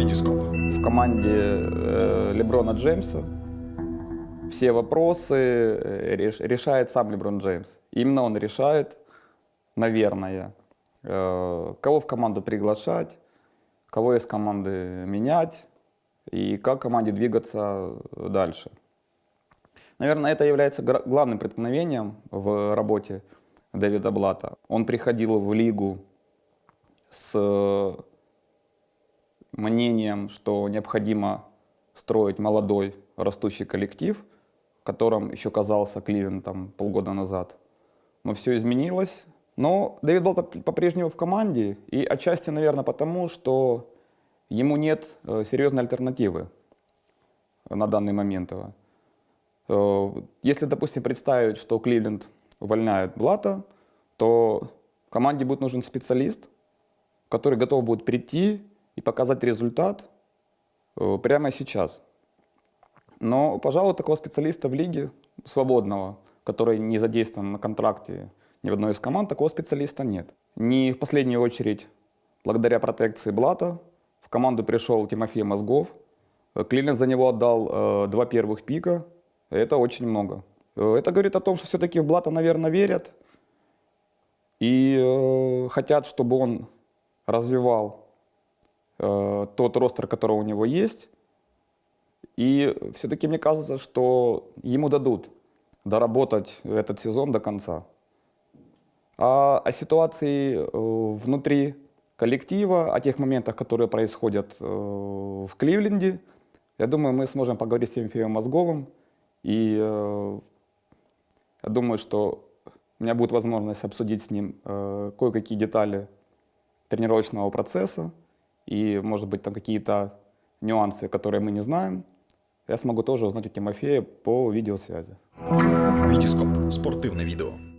Витископ. В команде э, Леброна Джеймса все вопросы э, реш- решает сам Леброн Джеймс. Именно он решает, наверное, э, кого в команду приглашать, кого из команды менять и как команде двигаться дальше. Наверное, это является главным преткновением в работе Дэвида Блата. Он приходил в лигу с мнением, что необходимо строить молодой растущий коллектив, которым еще казался Кливен там полгода назад. Но все изменилось. Но Дэвид по- по-прежнему в команде, и отчасти, наверное, потому, что ему нет э, серьезной альтернативы на данный момент. Э, Если, допустим, представить, что Кливленд увольняет Блата, то команде будет нужен специалист, который готов будет прийти и показать результат э, прямо сейчас. Но, пожалуй, такого специалиста в лиге свободного, который не задействован на контракте ни в одной из команд, такого специалиста нет. Не в последнюю очередь, благодаря протекции Блата, в команду пришел Тимофей Мозгов. Э, Кливленд за него отдал э, два первых пика. Это очень много. Э, Это говорит о том, что все-таки в Блата, наверное, верят. И э, хотят, чтобы он развивал э, тот ростер, который у него есть. И все-таки мне кажется, что ему дадут доработать этот сезон до конца. А о ситуации э, внутри коллектива, о тех моментах, которые происходят э, в Кливленде, я думаю, мы сможем поговорить с Тимофеем Мозговым. И э, я думаю, что у меня будет возможность обсудить с ним э, кое-какие детали тренировочного процесса и, может быть, там какие-то нюансы, которые мы не знаем, я смогу тоже узнать у Тимофея по видеосвязи. Витископ. Спортивне відео.